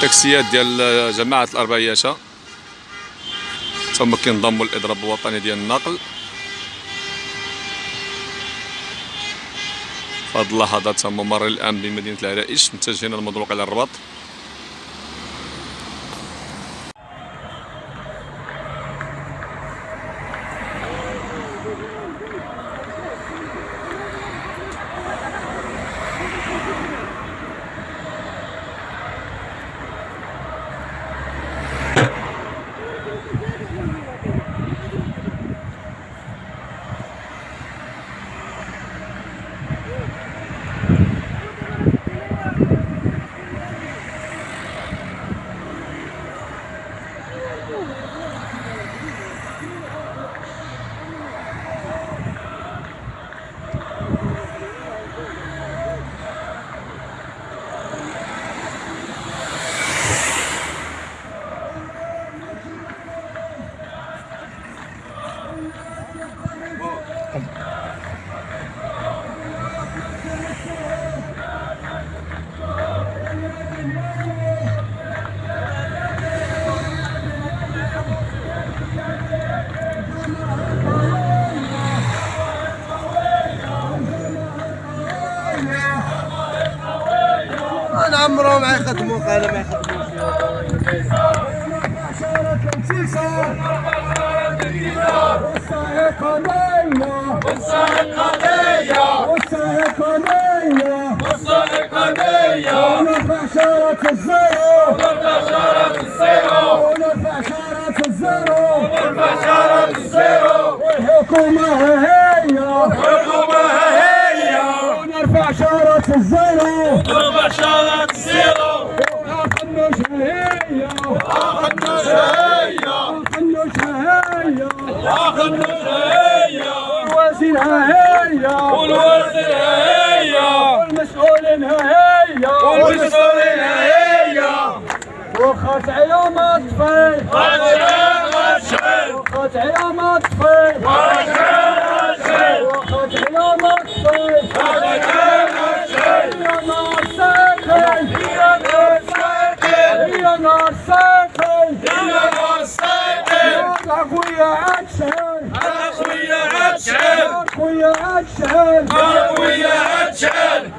تاكسيات ديال جماعة الأربعياشة. ثم كينضموا للاضراب الوطني ديال النقل. هذه اللحظات تم ممر الامن بمدينة العرائش متجهين المضروق على الرباط. أنا عمرهم ما يخدموا قال ما يخدموش ونرفع شارة الزيرو. ونرفع شارة الزيرو. والحكومة هي. وخنوش هي والوزير هي والمسؤولين هي وخات عيوم اطفي وخات عيوم اطفي وخات اخويا عطشان